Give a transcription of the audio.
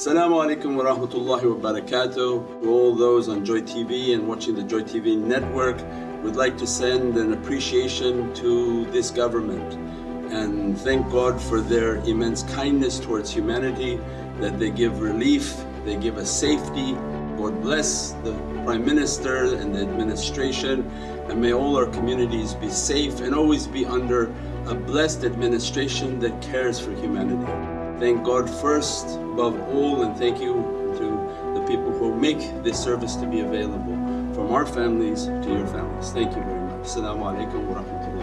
Assalamu alaikum wa rahmatullahi wa barakatuh. To all those on Joy TV and watching the Joy TV network, we'd like to send an appreciation to this government and thank God for their immense kindness towards humanity, that they give relief, they give us safety. God bless the Prime Minister and the administration and may all our communities be safe and always be under a blessed administration that cares for humanity. Thank God first above all and thank you to the people who make this service to be available from our families to your families. Thank you very much. Assalamu alaikum wa rahmatullahi